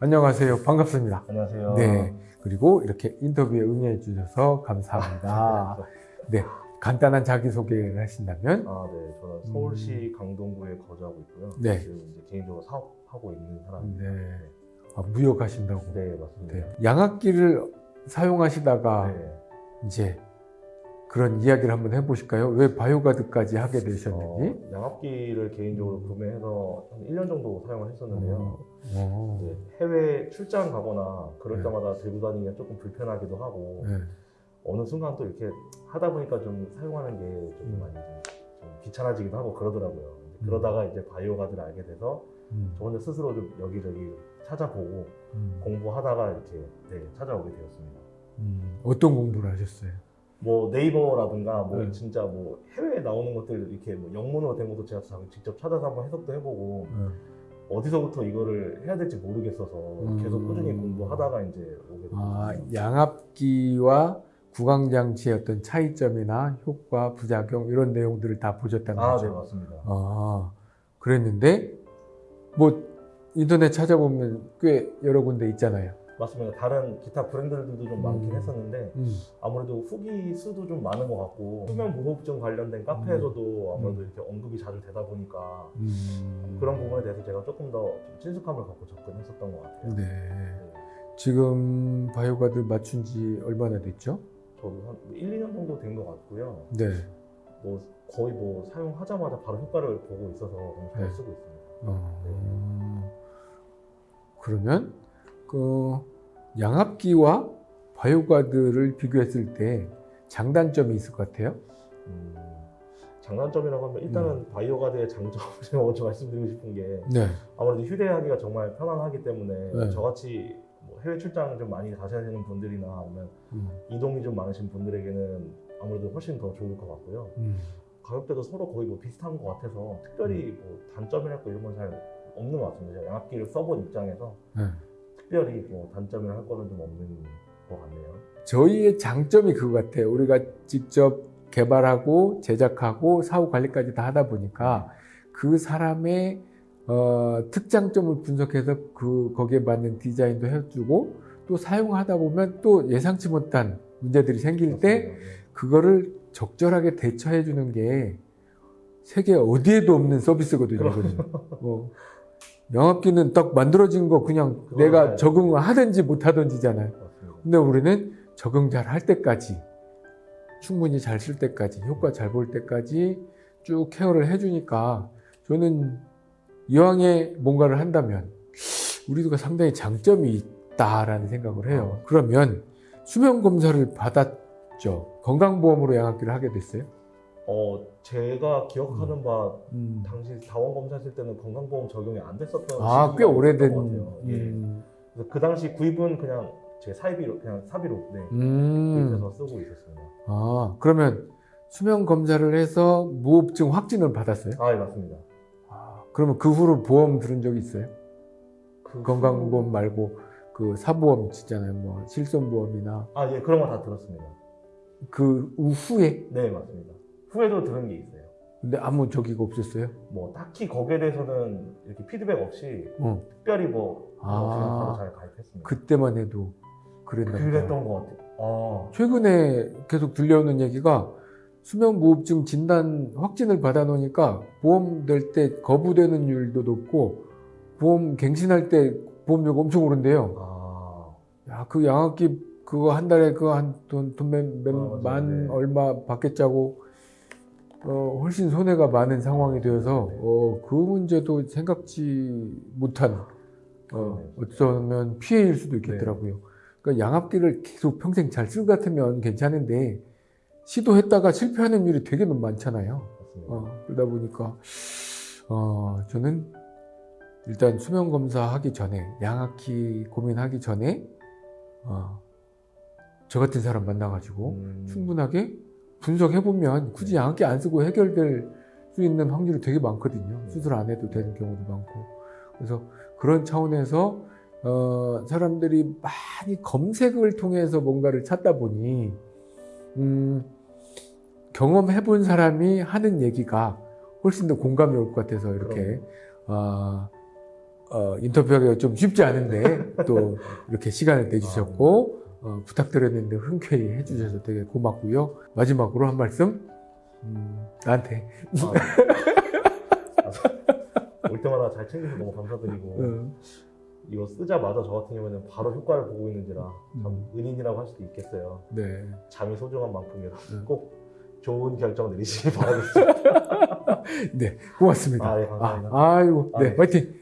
안녕하세요. 반갑습니다. 안녕하세요. 네. 그리고 이렇게 인터뷰에 응해 주셔서 감사합니다. 네. 간단한 자기소개를 하신다면 아, 네. 저는 서울시 강동구에 거주하고 있고요. 음. 네. 지금 이제 개인적으로 사업하고 있는 사람입니다. 네. 아, 무역하신다고. 네, 맞습니다. 네. 양압기를 사용하시다가 네. 이제 그런 이야기를 한번 해보실까요? 왜 바이오가드까지 하게 되셨는지? 어, 양압기를 개인적으로 구매해서 한 1년 정도 사용을 했었는데요. 어. 이제 해외 출장 가거나 그럴 네. 때마다 들고 다니기가 조금 불편하기도 하고 네. 어느 순간 또 이렇게 하다 보니까 좀 사용하는 게좀 음. 많이 좀, 좀 귀찮아지기도 하고 그러더라고요. 음. 그러다가 이제 바이오가드를 알게 돼서 음. 저 혼자 스스로 좀 여기저기 찾아보고 음. 공부하다가 이렇게 네, 찾아오게 되었습니다. 음. 어떤 공부를 하셨어요? 뭐 네이버라든가 뭐 네. 진짜 뭐 해외에 나오는 것들 이렇게 뭐 영문으로 된 것도 제가 자- 직접 찾아서 한번 해석도 해보고 음. 어디서부터 이거를 해야 될지 모르겠어서 음. 계속 꾸준히 공부하다가 이제 오게 됐어요. 아, 양압기와 구강장치의 어떤 차이점이나 효과, 부작용 이런 내용들을 다 보셨다는 아, 거죠? 네 맞습니다. 아, 그랬는데 뭐 인터넷 찾아보면 꽤 여러 군데 있잖아요. 맞습니다. 다른 기타 브랜드들도 좀 많긴 음. 했었는데 음. 아무래도 후기 수도 좀 많은 것 같고 수면 무호흡증 관련된 카페에서도 아무래도 이렇게 언급이 자주 되다 보니까 음. 그런 부분에 대해서 제가 조금 더좀 친숙함을 갖고 접근했었던 것 같아요. 네. 네. 지금 바이오가드 맞춘 지 얼마나 됐죠? 저도 한 1, 2년 정도 된 것 같고요. 네. 뭐 거의 뭐 사용하자마자 바로 효과를 보고 있어서 잘 네. 쓰고 있습니다. 어, 그러면 그 양압기와 바이오가드를 비교했을 때 장단점이 있을 것 같아요. 음, 장단점이라고 하면 일단은 음. 바이오가드의 장점을 제가 먼저 말씀드리고 싶은 게 네. 아무래도 휴대하기가 정말 편안하기 때문에 네. 저같이 뭐 해외 출장 좀 많이 가셔야 되는 분들이나 아니면 음. 이동이 좀 많으신 분들에게는 아무래도 훨씬 더 좋을 것 같고요. 음. 가격대도 서로 거의 뭐 비슷한 것 같아서 특별히 뭐 단점이랄 이런 건 잘 없는 것 같습니다. 양압기를 써본 입장에서 네. 특별히 뭐 단점을 할 거는 좀 없는 것 같네요. 저희의 장점이 그거 같아요. 우리가 직접 개발하고 제작하고 사후 관리까지 다 하다 보니까 그 사람의 어, 특장점을 분석해서 그 거기에 맞는 디자인도 해주고 또 사용하다 보면 또 예상치 못한 문제들이 생길 때 맞습니다. 네. 그거를 적절하게 대처해 주는 게 세계 어디에도 없는 서비스거든요. 뭐 영업기는 딱 만들어진 거 그냥 그거 내가 맞아요. 적응을 하든지 못 하든지잖아요. 맞습니다. 근데 우리는 적응 잘 할 때까지 충분히 잘 쓸 때까지 효과 잘 볼 때까지 쭉 케어를 해주니까 저는 이왕에 뭔가를 한다면 우리가 상당히 장점이 있다라는 생각을 해요. 그러면 수면 검사를 받았죠. 건강보험으로 양압기를 하게 됐어요. 어 제가 기억하는 바 음. 당시 다원 검사했을 때는 건강보험 적용이 안 됐었던 아, 꽤 시기가 오래된. 것 같아요. 예. 음. 그래서 그 당시 구입은 그냥 제 사비로 그냥 사비로 네, 음. 구입해서 쓰고 있었습니다. 아, 그러면 수면 검사를 해서 무호흡증 확진을 받았어요? 아, 예, 맞습니다. 아, 그러면 그 후로 보험 들은 적이 있어요? 그 건강보험 후- 말고 그 사보험 있잖아요. 뭐 실손보험이나 아, 예, 그런 거 다 들었습니다. 그 후에 네, 맞습니다. 후에도 들은 게 있어요. 근데 아무 저기가 없었어요. 뭐 딱히 거기에 대해서는 이렇게 피드백 없이 어, 특별히 뭐 아. 바로 잘 가입했습니다. 그때만 해도 그랬나 보다. 그랬던 것 같아요. 아, 최근에 계속 들려오는 얘기가 수면 무호흡증 진단 확진을 받아 놓으니까 보험 될 때 거부되는 율도 높고 보험 갱신할 때 보험료가 엄청 오른대요. 아, 야, 그 양압기 그거 한 달에 그거 한 돈돈만 아, 네. 얼마 받겠자고 어, 훨씬 손해가 많은 상황이 되어서 네. 어, 그 문제도 생각지 못한 어, 그러네요. 어쩌면 피해일 수도 있겠더라고요. 그러니까 양압기를 계속 평생 잘 쓸 것 같으면 괜찮은데 시도했다가 실패하는 일이 되게 많잖아요. 어, 그러다 보니까 어, 저는 일단 수면 검사 하기 전에 양압기 고민하기 전에 어, 저 같은 사람 만나가지고 음, 충분하게 분석해 보면 굳이 양압기 안 쓰고 해결될 수 있는 확률이 되게 많거든요. 네. 수술 안 해도 되는 경우도 많고 그래서 그런 차원에서 어, 사람들이 많이 검색을 통해서 뭔가를 찾다 보니 음, 경험해 본 사람이 하는 얘기가 훨씬 더 공감이 올 것 같아서 이렇게. 어, 어, 인터뷰하기가 좀 쉽지 않은데 또 이렇게 시간을 내주셨고 어, 부탁드렸는데 흔쾌히 해주셔서 되게 고맙고요. 마지막으로 한 말씀 음, 나한테 아, 올 때마다 잘 챙겨서 너무 감사드리고 어, 이거 쓰자마자 저 같은 경우에는 바로 효과를 보고 있는지라 참 음. 은인이라고 할 수도 있겠어요. 네, 잠이 소중한 만큼이라 음. 꼭 좋은 결정 내리시기 바라겠습니다. 네 고맙습니다. 아, 예, 감사합니다. 아, 아이고, 네, 아, 네. 화이팅.